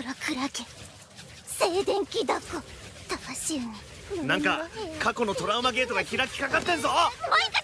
黒クラゲ。静電気だこタになんか過去のトラウマゲートが開きかかってんぞ。もう一回